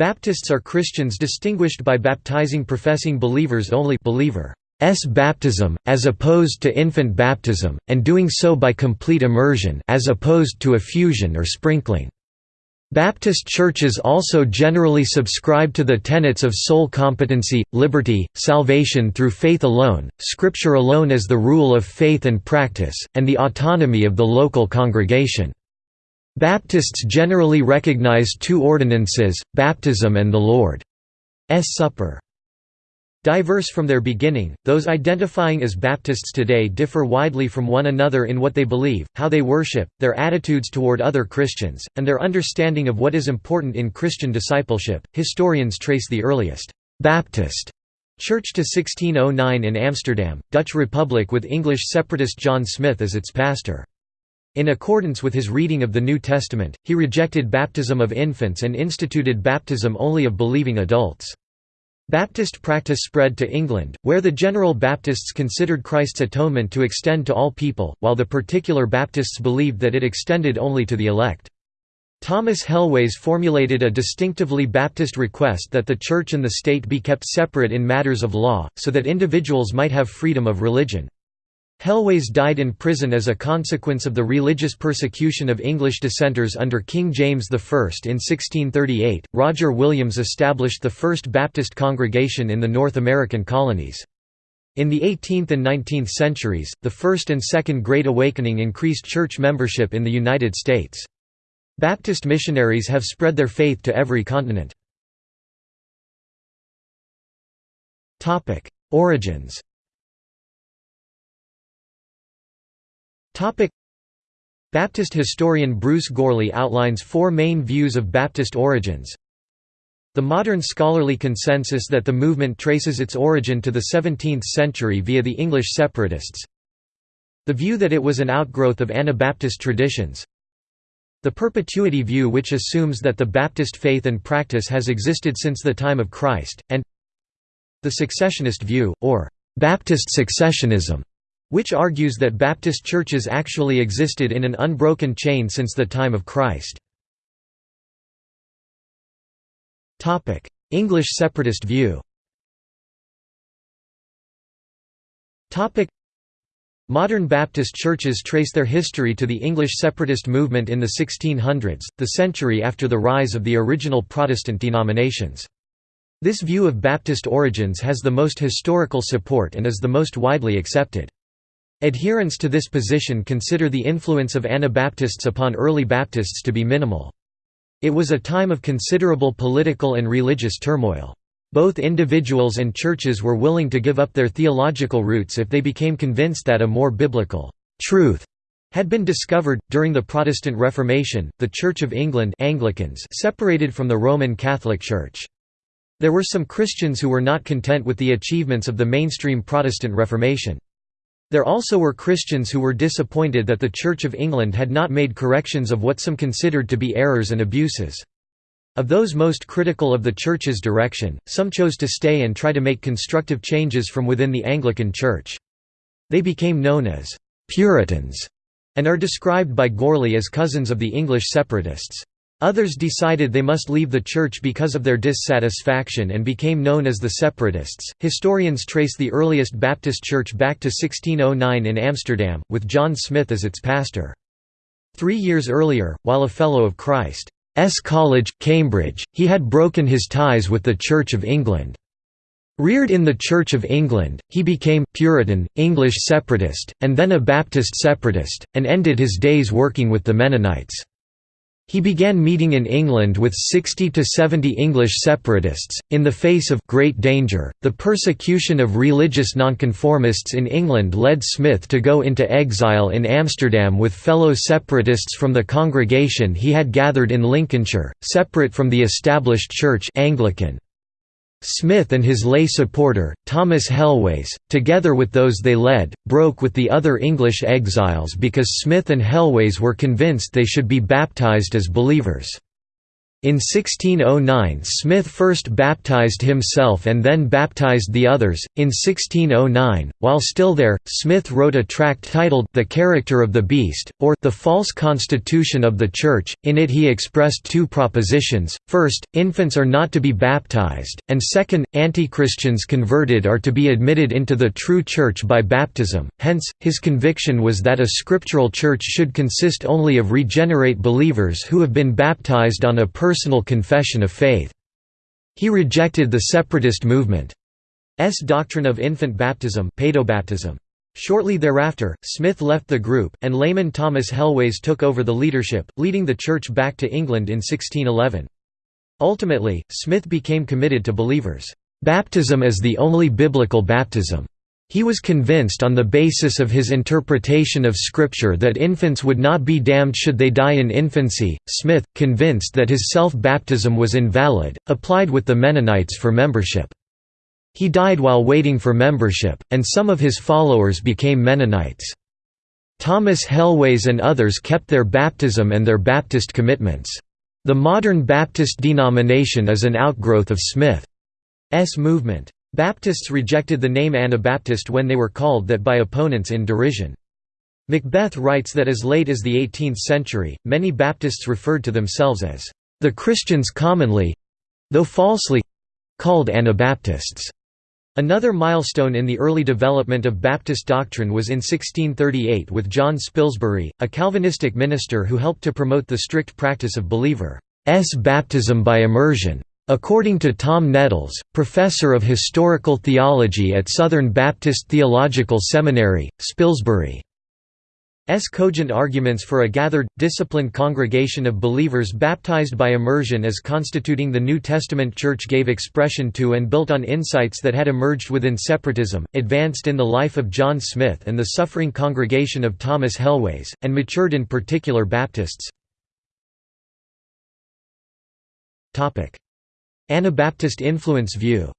Baptists are Christians distinguished by baptizing professing believers only believer s baptism, as opposed to infant baptism, and doing so by complete immersion as opposed to effusion or sprinkling. Baptist churches also generally subscribe to the tenets of soul competency, liberty, salvation through faith alone, Scripture alone as the rule of faith and practice, and the autonomy of the local congregation. Baptists generally recognize two ordinances, baptism and the Lord's Supper. Diverse from their beginning, those identifying as Baptists today differ widely from one another in what they believe, how they worship, their attitudes toward other Christians, and their understanding of what is important in Christian discipleship. Historians trace the earliest Baptist church to 1609 in Amsterdam, Dutch Republic with English separatist John Smyth as its pastor. In accordance with his reading of the New Testament, he rejected baptism of infants and instituted baptism only of believing adults. Baptist practice spread to England, where the General Baptists considered Christ's atonement to extend to all people, while the Particular Baptists believed that it extended only to the elect. Thomas Helwys formulated a distinctively Baptist request that the Church and the state be kept separate in matters of law, so that individuals might have freedom of religion. Helwys died in prison as a consequence of the religious persecution of English dissenters under King James I. In 1638, Roger Williams established the first Baptist congregation in the North American colonies. In the 18th and 19th centuries, the First and Second Great Awakening increased church membership in the United States. Baptist missionaries have spread their faith to every continent. Origins Baptist historian Bruce Gourley outlines four main views of Baptist origins. The modern scholarly consensus that the movement traces its origin to the 17th century via the English separatists. The view that it was an outgrowth of Anabaptist traditions. The perpetuity view which assumes that the Baptist faith and practice has existed since the time of Christ, and the successionist view, or Baptist successionism, which argues that Baptist churches actually existed in an unbroken chain since the time of Christ. English separatist view Modern Baptist churches trace their history to the English separatist movement in the 1600s, the century after the rise of the original Protestant denominations. This view of Baptist origins has the most historical support and is the most widely accepted. Adherents to this position consider the influence of Anabaptists upon early Baptists to be minimal. It was a time of considerable political and religious turmoil. Both individuals and churches were willing to give up their theological roots if they became convinced that a more biblical truth had been discovered. During the Protestant Reformation, the Church of England Anglicans separated from the Roman Catholic Church. There were some Christians who were not content with the achievements of the mainstream Protestant Reformation. There also were Christians who were disappointed that the Church of England had not made corrections of what some considered to be errors and abuses. Of those most critical of the Church's direction, some chose to stay and try to make constructive changes from within the Anglican Church. They became known as «Puritans» and are described by Gourley as cousins of the English separatists. Others decided they must leave the church because of their dissatisfaction and became known as the Separatists. Historians trace the earliest Baptist church back to 1609 in Amsterdam, with John Smyth as its pastor. Three years earlier, while a Fellow of Christ's College, Cambridge, he had broken his ties with the Church of England. Reared in the Church of England, he became Puritan, English separatist, and then a Baptist separatist, and ended his days working with the Mennonites. He began meeting in England with 60 to 70 English separatists. In the face of great danger, the persecution of religious nonconformists in England led Smyth to go into exile in Amsterdam with fellow separatists from the congregation he had gathered in Lincolnshire, separate from the established church Anglican. Smyth and his lay supporter, Thomas Helwys, together with those they led, broke with the other English exiles because Smyth and Helwys were convinced they should be baptized as believers. In 1609 Smyth first baptized himself and then baptized the others. In 1609, while still there, Smyth wrote a tract titled The Character of the Beast, or The False Constitution of the Church. In it he expressed two propositions, first, infants are not to be baptized, and second, anti-Christians converted are to be admitted into the true church by baptism. Hence, his conviction was that a scriptural church should consist only of regenerate believers who have been baptized on a personal confession of faith. He rejected the separatist movement's doctrine of infant baptism pedobaptism. Shortly thereafter, Smyth left the group, and layman Thomas Helwys took over the leadership, leading the church back to England in 1611. Ultimately, Smyth became committed to believers' baptism as the only biblical baptism. He was convinced on the basis of his interpretation of Scripture that infants would not be damned should they die in infancy. Smyth, convinced that his self baptism was invalid, applied with the Mennonites for membership. He died while waiting for membership, and some of his followers became Mennonites. Thomas Helwys and others kept their baptism and their Baptist commitments. The modern Baptist denomination is an outgrowth of Smyth's movement. Baptists rejected the name Anabaptist when they were called that by opponents in derision. McBeth writes that as late as the 18th century, many Baptists referred to themselves as the Christians commonly—though falsely—called Anabaptists. Another milestone in the early development of Baptist doctrine was in 1638 with John Spilsbury, a Calvinistic minister who helped to promote the strict practice of believers' baptism by immersion. According to Tom Nettles, professor of historical theology at Southern Baptist Theological Seminary, Spilsbury S. cogent arguments for a gathered, disciplined congregation of believers baptized by immersion as constituting the New Testament Church gave expression to and built on insights that had emerged within separatism, advanced in the life of John Smyth and the suffering congregation of Thomas Helwys, and matured in particular Baptists. Anabaptist influence view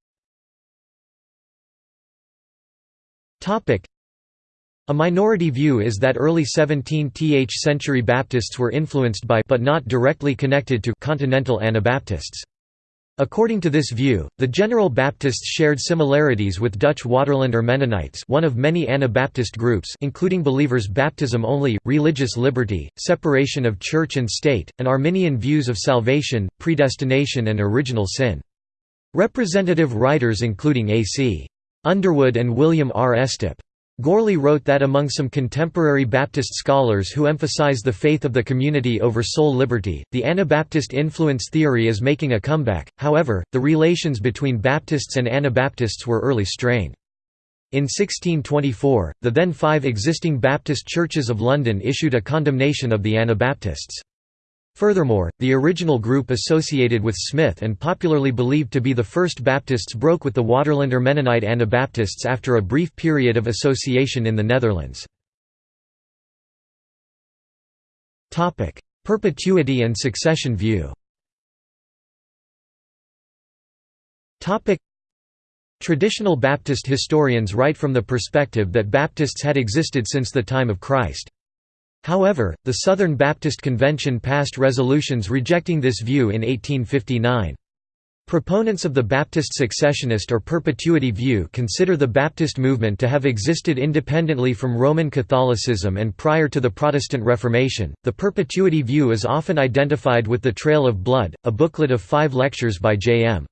a minority view is that early 17th century Baptists were influenced by but not directly connected to continental Anabaptists. According to this view, the General Baptists shared similarities with Dutch Waterlander Mennonites one of many Anabaptist groups including believers' baptism only, religious liberty, separation of church and state, and Arminian views of salvation, predestination and original sin. Representative writers including A.C. Underwood and William R. Estep. Gourley wrote that among some contemporary Baptist scholars who emphasize the faith of the community over soul liberty, the Anabaptist influence theory is making a comeback, however, the relations between Baptists and Anabaptists were early strained. In 1624, the then five existing Baptist churches of London issued a condemnation of the Anabaptists. Furthermore, the original group associated with Smyth and popularly believed to be the First Baptists broke with the Waterlander Mennonite Anabaptists after a brief period of association in the Netherlands. Perpetuity and succession view Traditional Baptist historians write from the perspective that Baptists had existed since the time of Christ. However, the Southern Baptist Convention passed resolutions rejecting this view in 1859. Proponents of the Baptist successionist or perpetuity view consider the Baptist movement to have existed independently from Roman Catholicism and prior to the Protestant Reformation. The perpetuity view is often identified with The Trail of Blood, a booklet of five lectures by J.M.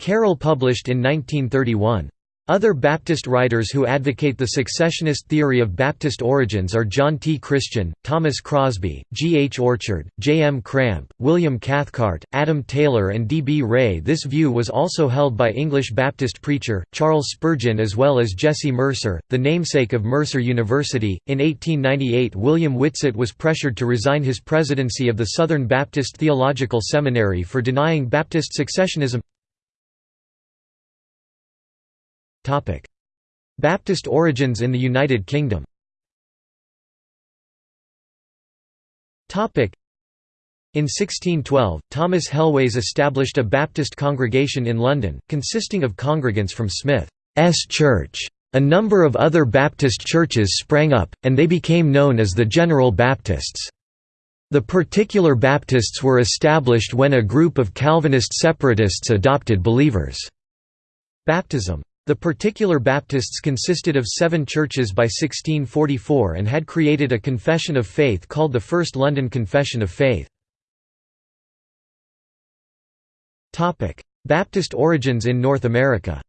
Carroll published in 1931. Other Baptist writers who advocate the successionist theory of Baptist origins are John T. Christian, Thomas Crosby, G. H. Orchard, J. M. Cramp, William Cathcart, Adam Taylor and D. B. Ray This view was also held by English Baptist preacher, Charles Spurgeon as well as Jesse Mercer, the namesake of Mercer University. In 1898 William Whitsitt was pressured to resign his presidency of the Southern Baptist Theological Seminary for denying Baptist successionism Baptist origins in the United Kingdom in 1612, Thomas Helwys established a Baptist congregation in London, consisting of congregants from Smyth's Church. A number of other Baptist churches sprang up, and they became known as the General Baptists. The particular Baptists were established when a group of Calvinist separatists adopted believers' baptism. The particular Baptists consisted of seven churches by 1644 and had created a confession of faith called the First London Confession of Faith. Baptist origins in North America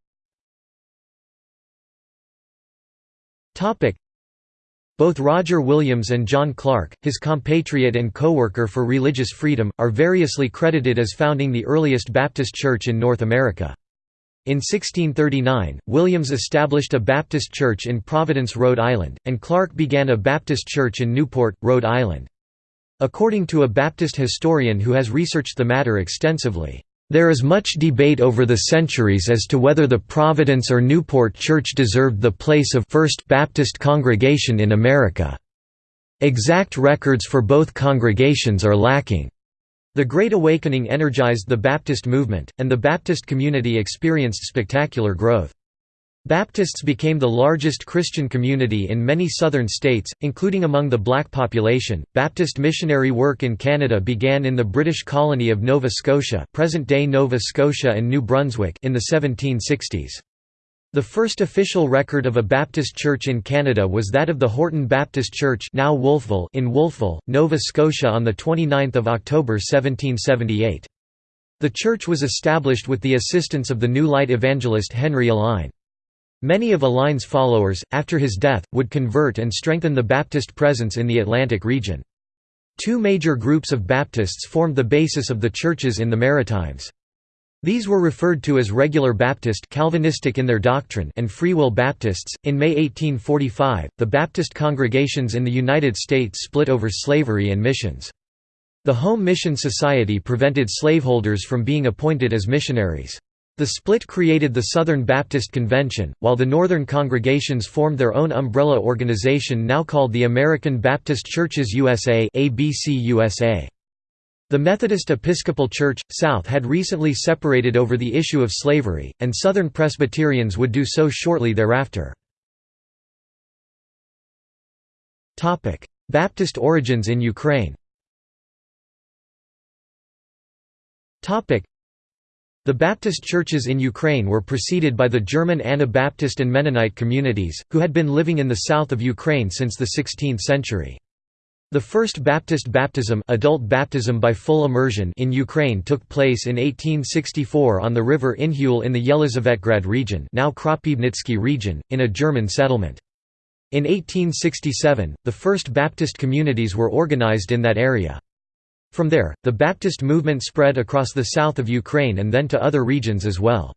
both Roger Williams and John Clarke, his compatriot and co-worker for religious freedom, are variously credited as founding the earliest Baptist church in North America. In 1639, Williams established a Baptist church in Providence, Rhode Island, and Clarke began a Baptist church in Newport, Rhode Island. According to a Baptist historian who has researched the matter extensively, there is much debate over the centuries as to whether the Providence or Newport Church deserved the place of First Baptist congregation in America. Exact records for both congregations are lacking. The Great Awakening energized the Baptist movement, and the Baptist community experienced spectacular growth. Baptists became the largest Christian community in many southern states, including among the black population. Baptist missionary work in Canada began in the British colony of Nova Scotia, present-day Nova Scotia and New Brunswick, in the 1760s. The first official record of a Baptist church in Canada was that of the Horton Baptist Church, now Wolfville, in Wolfville, Nova Scotia on the 29th of October 1778. The church was established with the assistance of the New Light evangelist Henry Alline. Many of Alline's followers, after his death, would convert and strengthen the Baptist presence in the Atlantic region. Two major groups of Baptists formed the basis of the churches in the Maritimes. These were referred to as regular Baptist Calvinistic in their doctrine and Free Will Baptists. In May 1845, the Baptist congregations in the United States split over slavery and missions. The Home Mission Society prevented slaveholders from being appointed as missionaries. The split created the Southern Baptist Convention, while the Northern congregations formed their own umbrella organization now called the American Baptist Churches USA The Methodist Episcopal Church, South had recently separated over the issue of slavery, and Southern Presbyterians would do so shortly thereafter. Baptist origins in Ukraine the Baptist churches in Ukraine were preceded by the German Anabaptist and Mennonite communities, who had been living in the south of Ukraine since the 16th century. The first Baptist baptism, adult baptism by full immersion in Ukraine took place in 1864 on the river Inhul in the Yelizavetgrad region now region, in a German settlement. In 1867, the first Baptist communities were organized in that area. From there, the Baptist movement spread across the south of Ukraine and then to other regions as well.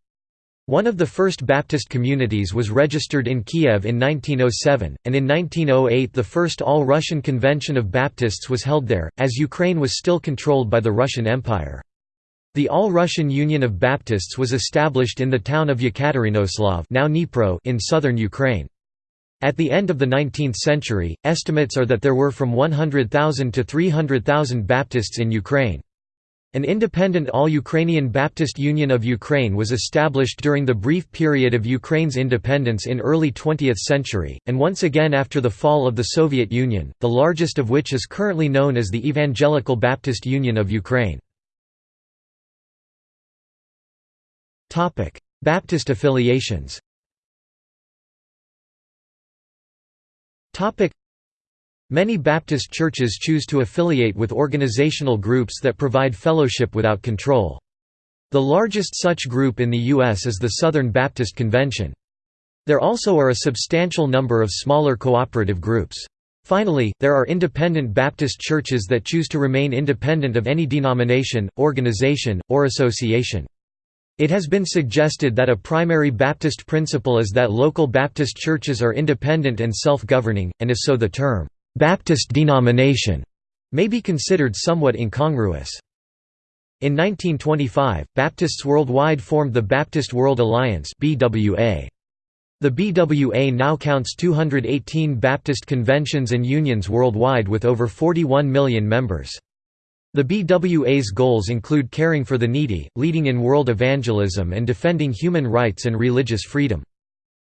One of the first Baptist communities was registered in Kiev in 1907, and in 1908 the first All-Russian Convention of Baptists was held there, as Ukraine was still controlled by the Russian Empire. The All-Russian Union of Baptists was established in the town of Yekaterinoslav now Dnipro in southern Ukraine. At the end of the 19th century, estimates are that there were from 100,000 to 300,000 Baptists in Ukraine. An independent All-Ukrainian Baptist Union of Ukraine was established during the brief period of Ukraine's independence in early 20th century, and once again after the fall of the Soviet Union, the largest of which is currently known as the Evangelical Baptist Union of Ukraine. Baptist affiliations Many Baptist churches choose to affiliate with organizational groups that provide fellowship without control. The largest such group in the U.S. is the Southern Baptist Convention. There also are a substantial number of smaller cooperative groups. Finally, there are independent Baptist churches that choose to remain independent of any denomination, organization, or association. It has been suggested that a primary Baptist principle is that local Baptist churches are independent and self-governing, and if so the term, "'Baptist denomination' may be considered somewhat incongruous. In 1925, Baptists worldwide formed the Baptist World Alliance BWA. The BWA now counts 218 Baptist conventions and unions worldwide with over 41 million members. The BWA's goals include caring for the needy, leading in world evangelism and defending human rights and religious freedom.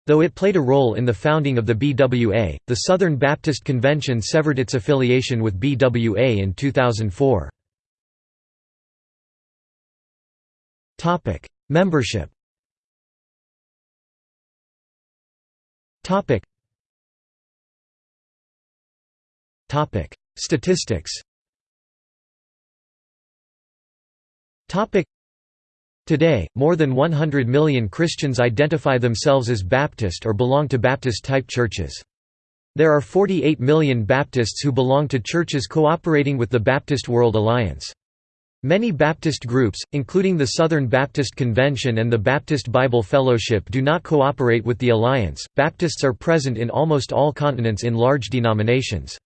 Though it played a role in the founding of the BWA, the Southern Baptist Convention severed its affiliation with BWA in 2004. Membership Statistics Today, more than 100 million Christians identify themselves as Baptist or belong to Baptist-type churches. There are 48 million Baptists who belong to churches cooperating with the Baptist World Alliance. Many Baptist groups, including the Southern Baptist Convention and the Baptist Bible Fellowship do not cooperate with the Alliance. Baptists are present in almost all continents in large denominations.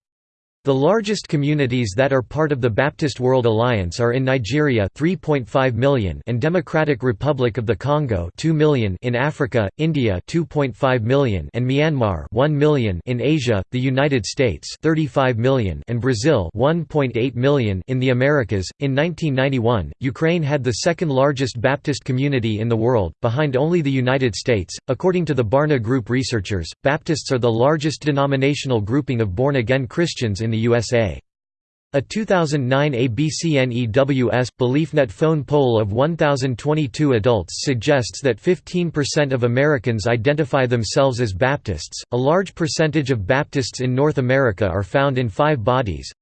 The largest communities that are part of the Baptist World Alliance are in Nigeria 3.5 million and Democratic Republic of the Congo 2 million in Africa, India 2.5 million and Myanmar 1 million in Asia, the United States 35 million and Brazil 1.8 million in the Americas. In 1991, Ukraine had the second largest Baptist community in the world, behind only the United States. According to the Barna Group researchers, Baptists are the largest denominational grouping of born-again Christians in in the USA. A 2009 ABCNEWS BeliefNet phone poll of 1,022 adults suggests that 15% of Americans identify themselves as Baptists. A large percentage of Baptists in North America are found in five bodies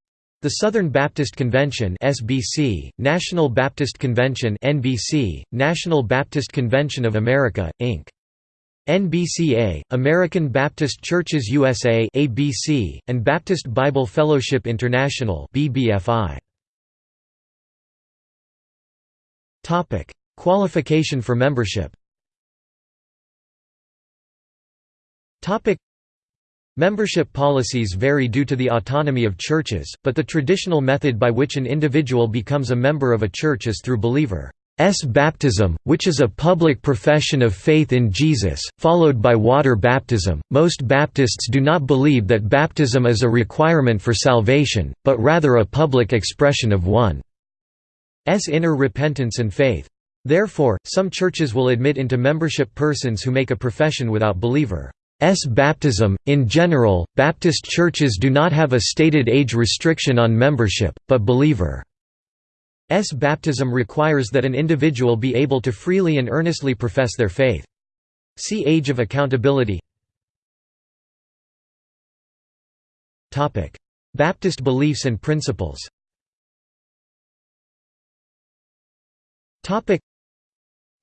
the Southern Baptist Convention (SBC), National Baptist Convention (NBC), National Baptist Convention of America, Inc. NBCA, American Baptist Churches USA ABC, and Baptist Bible Fellowship International BBFI. Topic: Qualification for membership. Topic: Membership policies vary due to the autonomy of churches, but the traditional method by which an individual becomes a member of a church is through believer S baptism, which is a public profession of faith in Jesus, followed by water baptism. Most Baptists do not believe that baptism is a requirement for salvation, but rather a public expression of one's inner repentance and faith. Therefore, some churches will admit into membership persons who make a profession without believer. S baptism. In general, Baptist churches do not have a stated age restriction on membership, but believer baptism requires that an individual be able to freely and earnestly profess their faith. See Age of Accountability Baptist beliefs and principles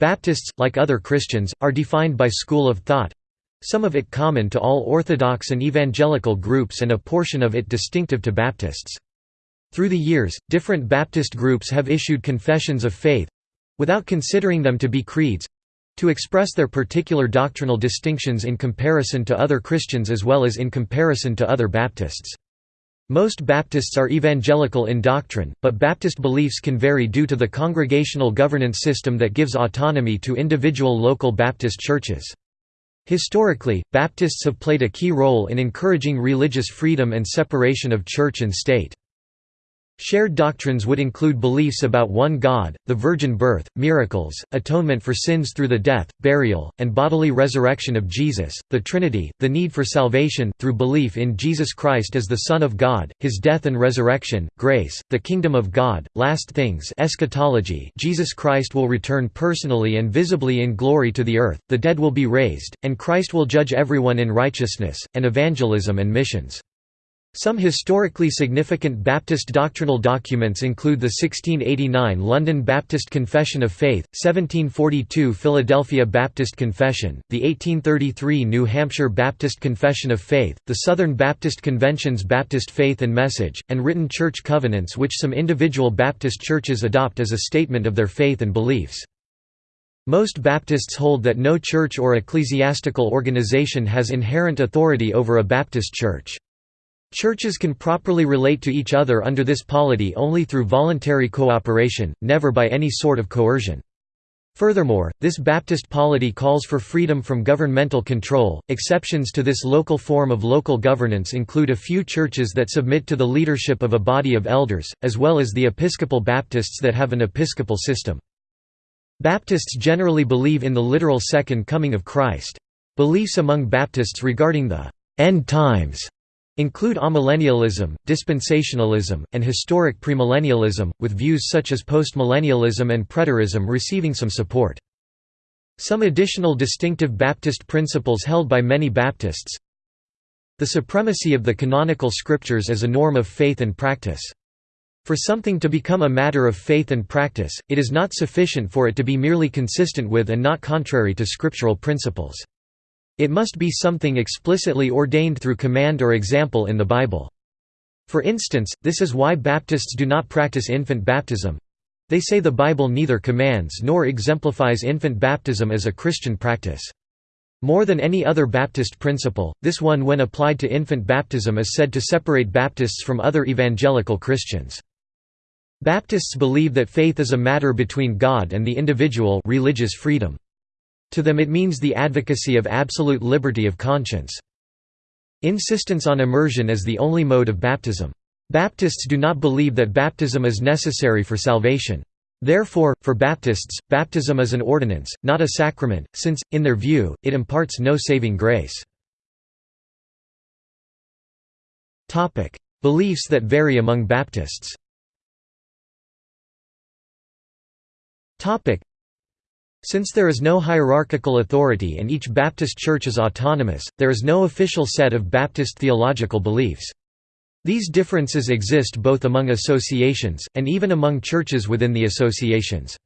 Baptists, like other Christians, are defined by school of thought—some of it common to all Orthodox and evangelical groups and a portion of it distinctive to Baptists. Through the years, different Baptist groups have issued confessions of faith—without considering them to be creeds—to express their particular doctrinal distinctions in comparison to other Christians as well as in comparison to other Baptists. Most Baptists are evangelical in doctrine, but Baptist beliefs can vary due to the congregational governance system that gives autonomy to individual local Baptist churches. Historically, Baptists have played a key role in encouraging religious freedom and separation of church and state. Shared doctrines would include beliefs about one God, the virgin birth, miracles, atonement for sins through the death, burial, and bodily resurrection of Jesus, the Trinity, the need for salvation through belief in Jesus Christ as the Son of God, his death and resurrection, grace, the kingdom of God, last things eschatology Jesus Christ will return personally and visibly in glory to the earth, the dead will be raised, and Christ will judge everyone in righteousness, and evangelism and missions. Some historically significant Baptist doctrinal documents include the 1689 London Baptist Confession of Faith, 1742 Philadelphia Baptist Confession, the 1833 New Hampshire Baptist Confession of Faith, the Southern Baptist Convention's Baptist Faith and Message, and written church covenants which some individual Baptist churches adopt as a statement of their faith and beliefs. Most Baptists hold that no church or ecclesiastical organization has inherent authority over a Baptist church. Churches can properly relate to each other under this polity only through voluntary cooperation, never by any sort of coercion. Furthermore, this Baptist polity calls for freedom from governmental control. Exceptions to this local form of local governance include a few churches that submit to the leadership of a body of elders, as well as the Episcopal Baptists that have an episcopal system. Baptists generally believe in the literal second coming of Christ. Beliefs among Baptists regarding the end times include amillennialism, dispensationalism, and historic premillennialism, with views such as postmillennialism and preterism receiving some support. Some additional distinctive Baptist principles held by many Baptists The supremacy of the canonical scriptures as a norm of faith and practice. For something to become a matter of faith and practice, it is not sufficient for it to be merely consistent with and not contrary to scriptural principles. It must be something explicitly ordained through command or example in the Bible. For instance, this is why Baptists do not practice infant baptism. They say the Bible neither commands nor exemplifies infant baptism as a Christian practice. More than any other Baptist principle, this one when applied to infant baptism is said to separate Baptists from other evangelical Christians. Baptists believe that faith is a matter between God and the individual religious freedom. To them it means the advocacy of absolute liberty of conscience. Insistence on immersion as the only mode of baptism. Baptists do not believe that baptism is necessary for salvation. Therefore, for Baptists, baptism is an ordinance, not a sacrament, since, in their view, it imparts no saving grace. Beliefs that vary among Baptists since there is no hierarchical authority and each Baptist church is autonomous, there is no official set of Baptist theological beliefs. These differences exist both among associations, and even among churches within the associations.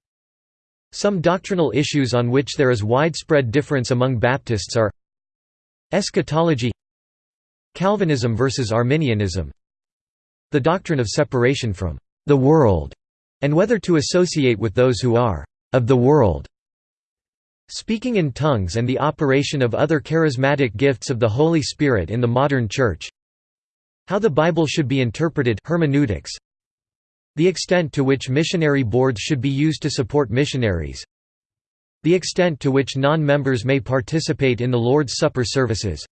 Some doctrinal issues on which there is widespread difference among Baptists are Eschatology Calvinism versus Arminianism The doctrine of separation from the world, and whether to associate with those who are of the world. Speaking in tongues and the operation of other charismatic gifts of the Holy Spirit in the modern Church. How the Bible should be interpreted hermeneutics, The extent to which missionary boards should be used to support missionaries. The extent to which non-members may participate in the Lord's Supper services.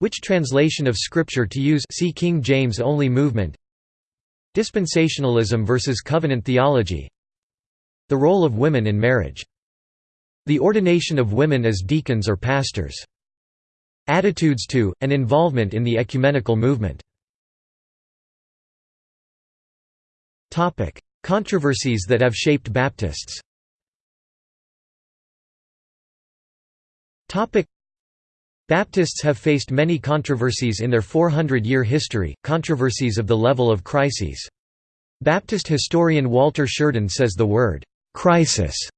Which translation of Scripture to use see King James only movement. Dispensationalism versus covenant theology. The role of women in marriage the ordination of women as deacons or pastors. Attitudes to, and involvement in the ecumenical movement. Controversies that have shaped Baptists Baptists have faced many controversies in their 400-year history, controversies of the level of crises. Baptist historian Walter Shurden says the word, "'crisis'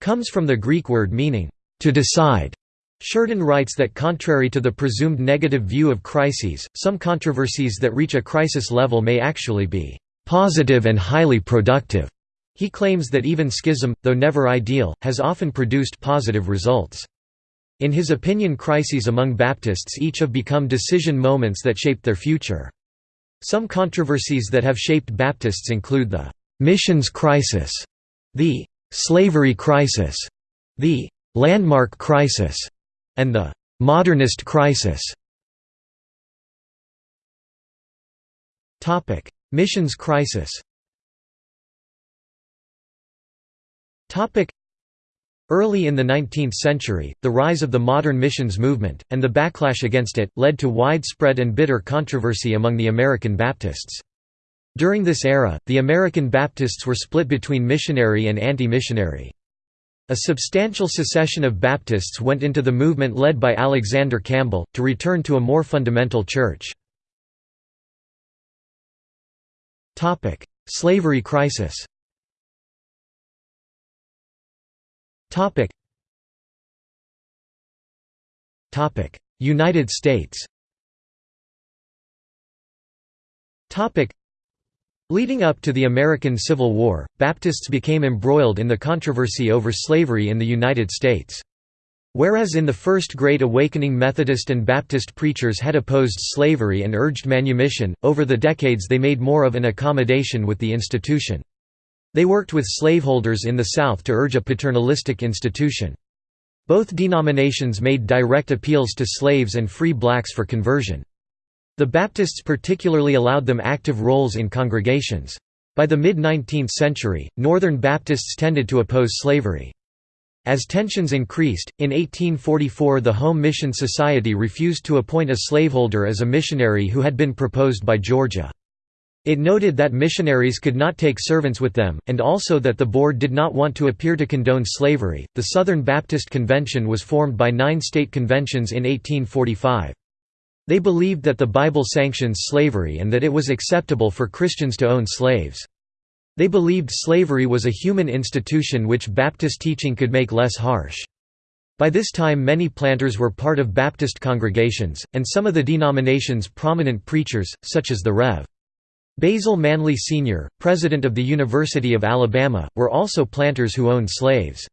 comes from the Greek word meaning, to decide. Shurden writes that contrary to the presumed negative view of crises, some controversies that reach a crisis level may actually be positive and highly productive. He claims that even schism, though never ideal, has often produced positive results. In his opinion crises among Baptists each have become decision moments that shaped their future. Some controversies that have shaped Baptists include the «missions crisis», the slavery crisis, the landmark crisis, and the modernist crisis. Topic: Missions crisis. Topic: Early in the 19th century, the rise of the modern missions movement, and the backlash against it, led to widespread and bitter controversy among the American Baptists. During this era, the American Baptists were split between missionary and anti-missionary. A substantial secession of Baptists went into the movement led by Alexander Campbell, to return to a more fundamental church. Slavery crisis United States Leading up to the American Civil War, Baptists became embroiled in the controversy over slavery in the United States. Whereas in the First Great Awakening Methodist and Baptist preachers had opposed slavery and urged manumission, over the decades they made more of an accommodation with the institution. They worked with slaveholders in the South to urge a paternalistic institution. Both denominations made direct appeals to slaves and free blacks for conversion. The Baptists particularly allowed them active roles in congregations. By the mid-19th century, Northern Baptists tended to oppose slavery. As tensions increased, in 1844 the Home Mission Society refused to appoint a slaveholder as a missionary who had been proposed by Georgia. It noted that missionaries could not take servants with them, and also that the board did not want to appear to condone slavery. The Southern Baptist Convention was formed by nine state conventions in 1845. They believed that the Bible sanctions slavery and that it was acceptable for Christians to own slaves. They believed slavery was a human institution which Baptist teaching could make less harsh. By this time many planters were part of Baptist congregations, and some of the denomination's prominent preachers, such as the Rev. Basil Manly Sr., president of the University of Alabama, were also planters who owned slaves.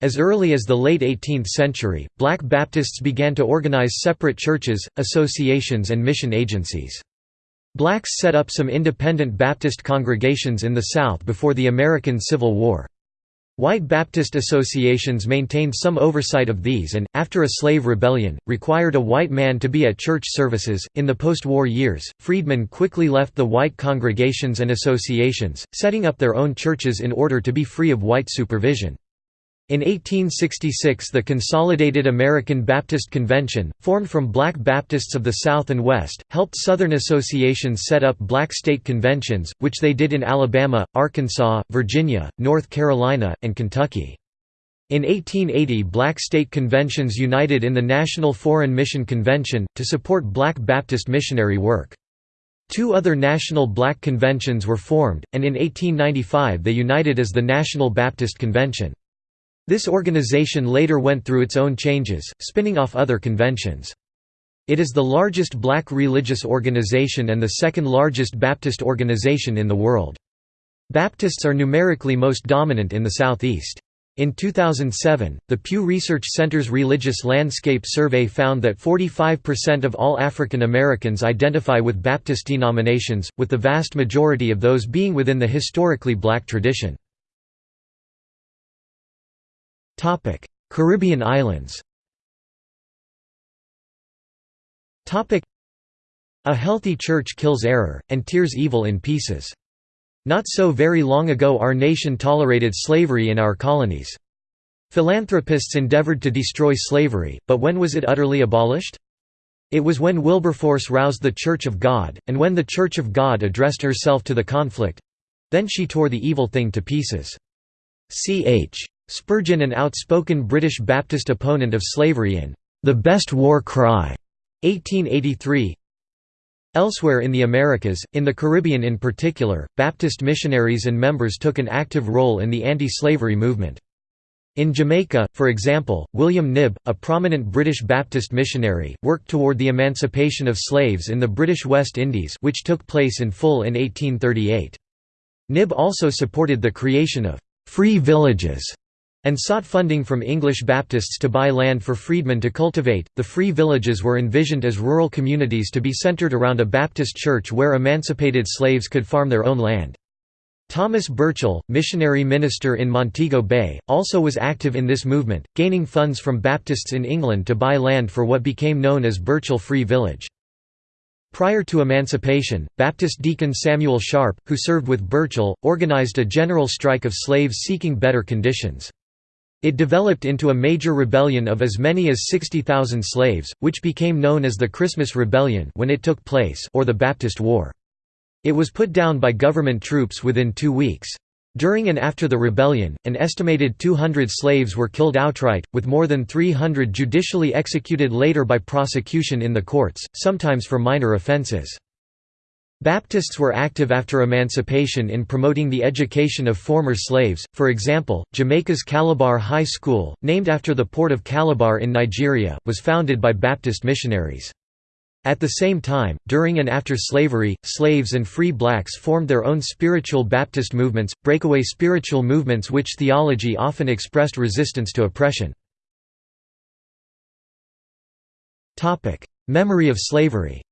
As early as the late 18th century, black Baptists began to organize separate churches, associations and mission agencies. Blacks set up some independent Baptist congregations in the South before the American Civil War. White Baptist associations maintained some oversight of these and, after a slave rebellion, required a white man to be at church services. In the post war years, freedmen quickly left the white congregations and associations, setting up their own churches in order to be free of white supervision. In 1866 the Consolidated American Baptist Convention, formed from black Baptists of the South and West, helped Southern associations set up black state conventions, which they did in Alabama, Arkansas, Virginia, North Carolina, and Kentucky. In 1880 black state conventions united in the National Foreign Mission Convention, to support black Baptist missionary work. Two other national black conventions were formed, and in 1895 they united as the National Baptist Convention. This organization later went through its own changes, spinning off other conventions. It is the largest black religious organization and the second largest Baptist organization in the world. Baptists are numerically most dominant in the Southeast. In 2007, the Pew Research Center's Religious Landscape Survey found that 45% of all African Americans identify with Baptist denominations, with the vast majority of those being within the historically black tradition. Topic: Caribbean islands. Topic: A healthy church kills error and tears evil in pieces. Not so very long ago our nation tolerated slavery in our colonies. Philanthropists endeavored to destroy slavery, but when was it utterly abolished? It was when Wilberforce roused the Church of God, and when the Church of God addressed herself to the conflict—then she tore the evil thing to pieces. Ch. Spurgeon an outspoken British Baptist opponent of slavery in "'The Best War Cry' 1883 Elsewhere in the Americas, in the Caribbean in particular, Baptist missionaries and members took an active role in the anti-slavery movement. In Jamaica, for example, William Knibb, a prominent British Baptist missionary, worked toward the emancipation of slaves in the British West Indies which took place in full in 1838. Knibb also supported the creation of «free villages» and sought funding from English Baptists to buy land for freedmen to cultivate. The free villages were envisioned as rural communities to be centered around a Baptist church where emancipated slaves could farm their own land. Thomas Burchell, missionary minister in Montego Bay, also was active in this movement, gaining funds from Baptists in England to buy land for what became known as Burchell Free Village. Prior to emancipation, Baptist deacon Samuel Sharpe, who served with Burchell, organized a general strike of slaves seeking better conditions. It developed into a major rebellion of as many as 60,000 slaves, which became known as the Christmas Rebellion when it took place or the Baptist War. It was put down by government troops within two weeks. During and after the rebellion, an estimated 200 slaves were killed outright, with more than 300 judicially executed later by prosecution in the courts, sometimes for minor offenses. Baptists were active after emancipation in promoting the education of former slaves, for example, Jamaica's Calabar High School, named after the port of Calabar in Nigeria, was founded by Baptist missionaries. At the same time, during and after slavery, slaves and free blacks formed their own spiritual Baptist movements, breakaway spiritual movements which theology often expressed resistance to oppression. Memory of slavery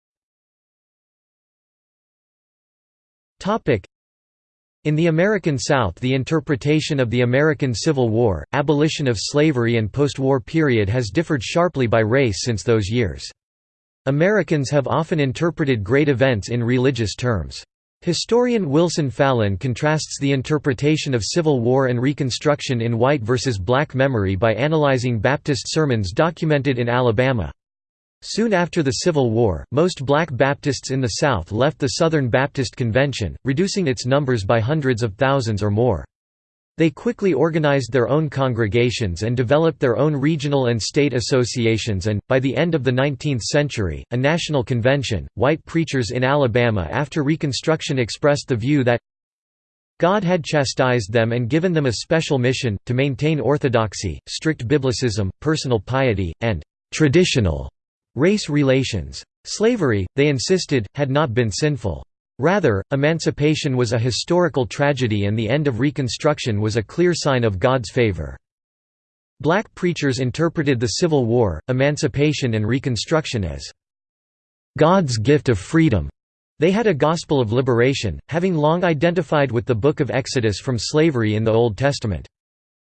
In the American South the interpretation of the American Civil War, abolition of slavery and post-war period has differed sharply by race since those years. Americans have often interpreted great events in religious terms. Historian Wilson Fallin contrasts the interpretation of Civil War and Reconstruction in white versus black memory by analyzing Baptist sermons documented in Alabama. Soon after the Civil War, most black Baptists in the South left the Southern Baptist Convention, reducing its numbers by hundreds of thousands or more. They quickly organized their own congregations and developed their own regional and state associations and, by the end of the 19th century, a national convention. White preachers in Alabama after Reconstruction expressed the view that God had chastised them and given them a special mission, to maintain orthodoxy, strict biblicism, personal piety, and traditional race relations. Slavery, they insisted, had not been sinful. Rather, emancipation was a historical tragedy and the end of Reconstruction was a clear sign of God's favor. Black preachers interpreted the Civil War, emancipation and Reconstruction as God's gift of freedom. They had a gospel of liberation, having long identified with the Book of Exodus from slavery in the Old Testament.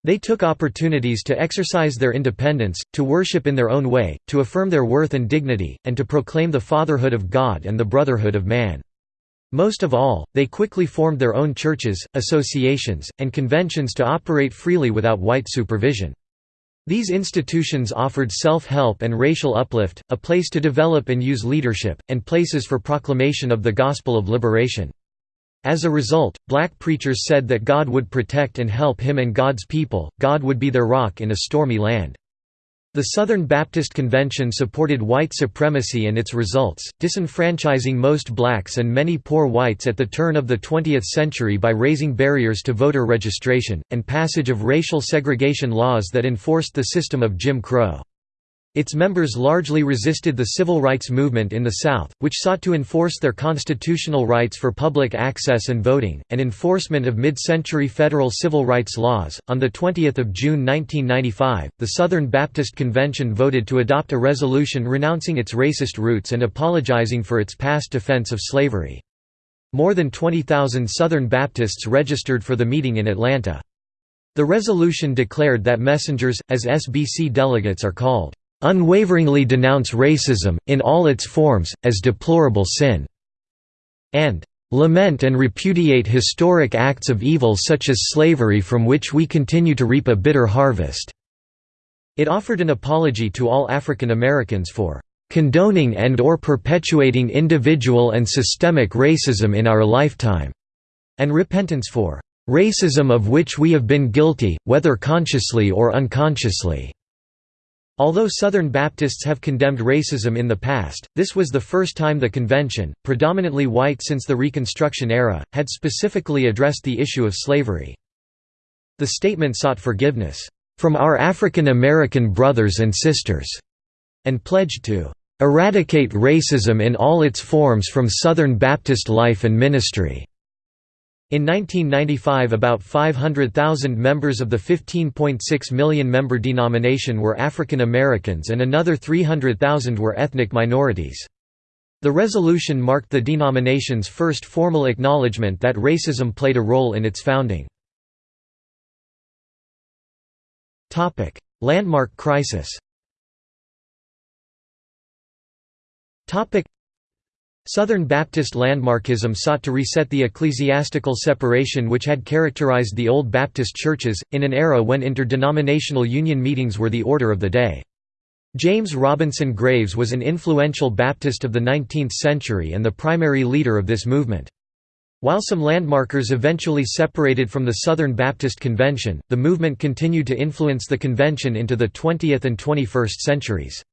They took opportunities to exercise their independence, to worship in their own way, to affirm their worth and dignity, and to proclaim the fatherhood of God and the brotherhood of man. Most of all, they quickly formed their own churches, associations, and conventions to operate freely without white supervision. These institutions offered self-help and racial uplift, a place to develop and use leadership, and places for proclamation of the gospel of liberation. As a result, black preachers said that God would protect and help him and God's people, God would be their rock in a stormy land. The Southern Baptist Convention supported white supremacy and its results, disenfranchising most blacks and many poor whites at the turn of the 20th century by raising barriers to voter registration, and passage of racial segregation laws that enforced the system of Jim Crow. Its members largely resisted the civil rights movement in the South, which sought to enforce their constitutional rights for public access and voting, and enforcement of mid-century federal civil rights laws. On the 20th of June 1995, the Southern Baptist Convention voted to adopt a resolution renouncing its racist roots and apologizing for its past defense of slavery. More than 20,000 Southern Baptists registered for the meeting in Atlanta. The resolution declared that messengers, as SBC delegates are called, unwaveringly denounce racism, in all its forms, as deplorable sin", and "...lament and repudiate historic acts of evil such as slavery from which we continue to reap a bitter harvest." It offered an apology to all African Americans for "...condoning and or perpetuating individual and systemic racism in our lifetime," and repentance for "...racism of which we have been guilty, whether consciously or unconsciously." Although Southern Baptists have condemned racism in the past, this was the first time the convention, predominantly white since the Reconstruction era, had specifically addressed the issue of slavery. The statement sought forgiveness, "...from our African American brothers and sisters", and pledged to "...eradicate racism in all its forms from Southern Baptist life and ministry." In 1995 about 500,000 members of the 15.6 million member denomination were African Americans and another 300,000 were ethnic minorities. The resolution marked the denomination's first formal acknowledgement that racism played a role in its founding. Landmark crisis Southern Baptist landmarkism sought to reset the ecclesiastical separation which had characterized the old Baptist churches, in an era when interdenominational union meetings were the order of the day. James Robinson Graves was an influential Baptist of the 19th century and the primary leader of this movement. While some landmarkers eventually separated from the Southern Baptist Convention, the movement continued to influence the convention into the 20th and 21st centuries.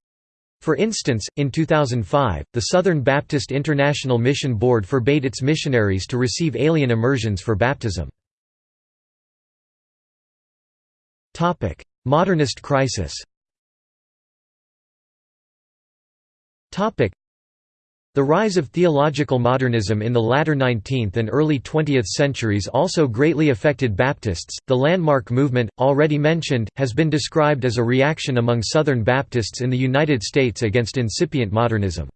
For instance, in 2005, the Southern Baptist International Mission Board forbade its missionaries to receive alien immersions for baptism. Modernist crisis the rise of theological modernism in the latter 19th and early 20th centuries also greatly affected Baptists. The landmark movement, already mentioned, has been described as a reaction among Southern Baptists in the United States against incipient modernism.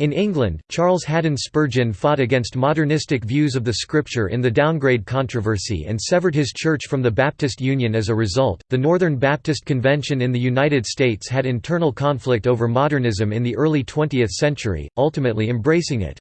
In England, Charles Haddon Spurgeon fought against modernistic views of the Scripture in the downgrade controversy and severed his church from the Baptist Union as a result. The Northern Baptist Convention in the United States had internal conflict over modernism in the early 20th century, ultimately embracing it.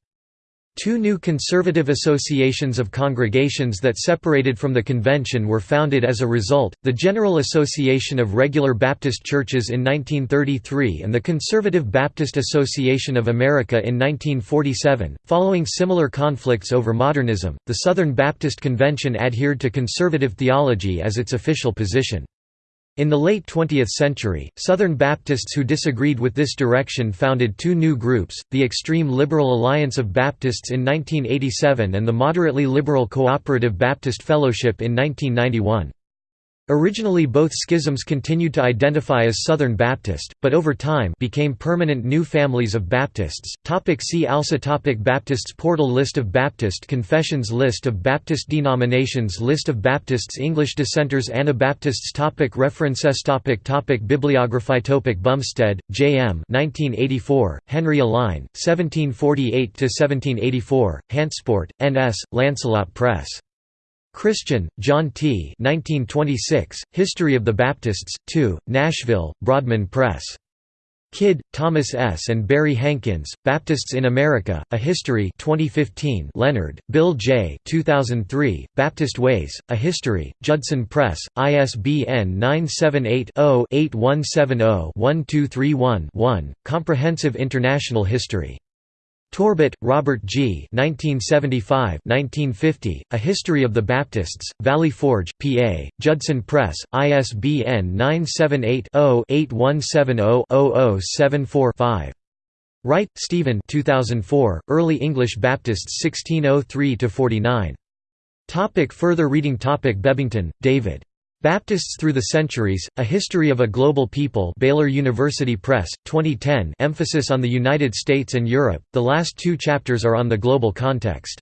Two new conservative associations of congregations that separated from the convention were founded as a result, the General Association of Regular Baptist Churches in 1933 and the Conservative Baptist Association of America in 1947. Following similar conflicts over modernism, the Southern Baptist Convention adhered to conservative theology as its official position. In the late 20th century, Southern Baptists who disagreed with this direction founded two new groups, the Extreme Liberal Alliance of Baptists in 1987 and the Moderately Liberal Cooperative Baptist Fellowship in 1991. Originally both schisms continued to identify as Southern Baptist, but over time became permanent new families of Baptists. Topic see also topic Baptists Portal List of Baptist Confessions List of Baptist denominations List of Baptists English dissenters Anabaptists topic References topic topic Bibliography topic Bumstead, J. M. 1984, Henry Alline, 1748–1784, Hantsport, N.S., Lancelot Press. Christian, John T. 1926, History of the Baptists, 2, Nashville, Broadman Press. Kidd, Thomas S. and Barry Hankins, Baptists in America, A History 2015 Leonard, Bill J. 2003, Baptist Ways, A History, Judson Press, ISBN 978-0-8170-1231-1, Comprehensive International History. Torbet, Robert G. 1975-1950, A History of the Baptists, Valley Forge, PA, Judson Press, ISBN 978-0-8170-0074-5. Wright, Stephen 2004, Early English Baptists 1603–49. Topic further reading Topic Bebbington, David. Baptists Through the Centuries, A History of a Global People Baylor University Press, 2010 emphasis on the United States and Europe, the last two chapters are on the global context.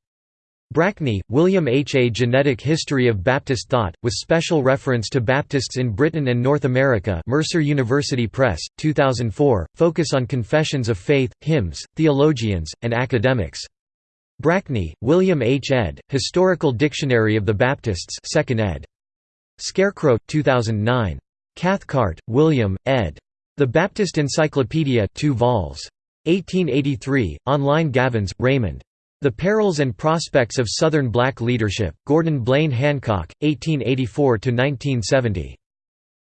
Brackney, William H. A Genetic History of Baptist Thought, with special reference to Baptists in Britain and North America Mercer University Press, 2004, focus on confessions of faith, hymns, theologians, and academics. Brackney, William H. ed., Historical Dictionary of the Baptists 2nd ed. Scarecrow, 2009. Cathcart, William, ed. The Baptist Encyclopedia 2 vols. 1883, online Gavins, Raymond. The Perils and Prospects of Southern Black Leadership, Gordon Blaine Hancock, 1884–1970.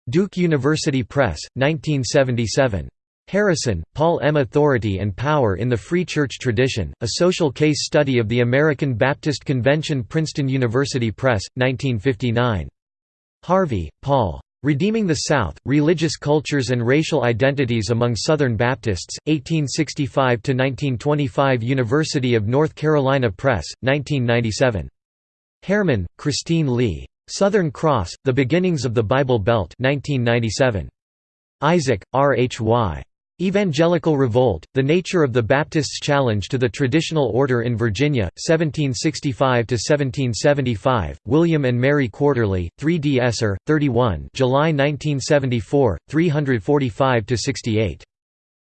Duke University Press, 1977. Harrison, Paul M. Authority and Power in the Free Church Tradition, A Social Case Study of the American Baptist Convention Princeton University Press, 1959. Harvey, Paul. Redeeming the South, Religious Cultures and Racial Identities Among Southern Baptists, 1865–1925 University of North Carolina Press, 1997. Heyrman, Christine Leigh. Southern Cross, The Beginnings of the Bible Belt 1997. Isaac, R. H. Y. Evangelical Revolt, The Nature of the Baptists' Challenge to the Traditional Order in Virginia, 1765–1775, William and Mary Quarterly, 3 D. Esser, 31 July 1974, 345–68.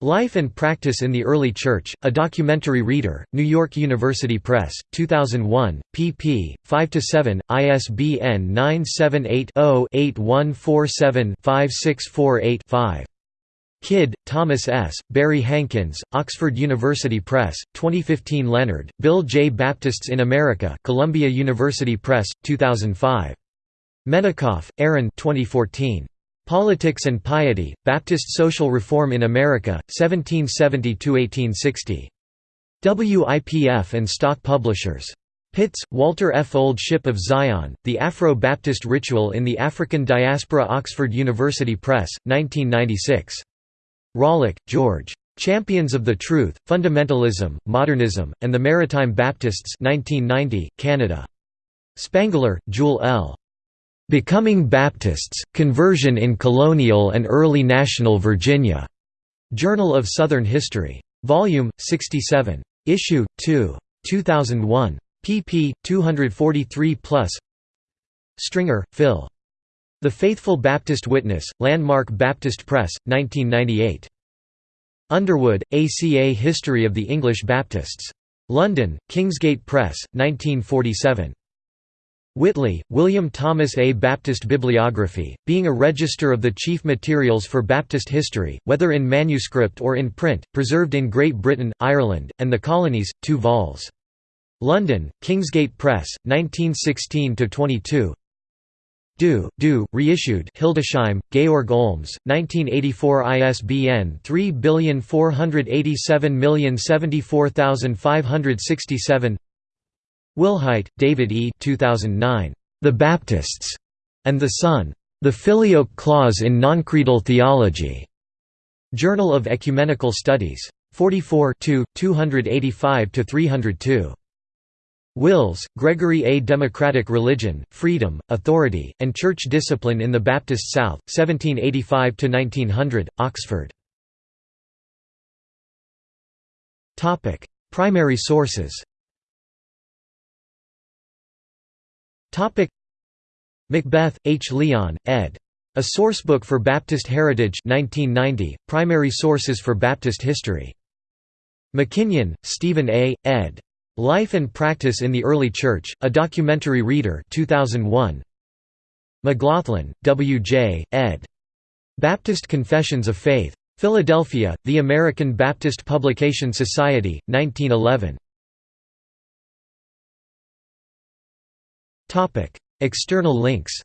Life and Practice in the Early Church, A Documentary Reader, New York University Press, 2001, pp. 5–7, ISBN 978 0 8147 5648 5. Kidd, Thomas S., Barry Hankins, Oxford University Press, 2015 Leonard, Bill J. Baptists in America Columbia University Press, 2005. Menikoff, Aaron 2014. Politics and Piety, Baptist Social Reform in America, 1770–1860. WIPF and Stock Publishers. Pitts, Walter F. Old Ship of Zion, The Afro-Baptist Ritual in the African Diaspora Oxford University Press, 1996. Rawlyk, George. Champions of the Truth, Fundamentalism, Modernism, and the Maritime Baptists 1990, Canada. Spangler, Jewel L. Becoming Baptists, Conversion in Colonial and Early National Virginia. Journal of Southern History. Volume, 67. Issue, 2. 2001. pp. 243+. Stringer, Phil. The Faithful Baptist Witness, Landmark Baptist Press, 1998. Underwood, ACA History of the English Baptists. London, Kingsgate Press, 1947. Whitley, William Thomas A. Baptist Bibliography, being a register of the chief materials for Baptist history, whether in manuscript or in print, preserved in Great Britain, Ireland, and the Colonies, 2 vols. London, Kingsgate Press, 1916–22 Du, Du, reissued Hildesheim, Georg Olms, 1984 ISBN 3487074567 Wilhite, David E. 2009. The Baptists and the Son. The Filioque Clause in Noncreedal Theology. Journal of Ecumenical Studies. 44 285–302. Wills, Gregory A. Democratic Religion, Freedom, Authority, and Church Discipline in the Baptist South, 1785–1900, Oxford. Primary sources McBeth, H. Leon, ed. A Sourcebook for Baptist Heritage 1990, Primary Sources for Baptist History. McKinion, Stephen A., ed. Life and Practice in the Early Church, A Documentary Reader 2001. McGlothlin, W. J., ed. Baptist Confessions of Faith. Philadelphia, The American Baptist Publication Society, 1911. External links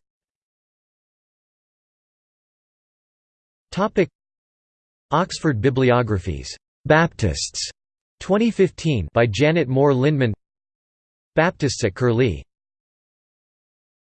Oxford Bibliographies. Baptists 2015 by Janet Moore Lindman. Baptists at Curlie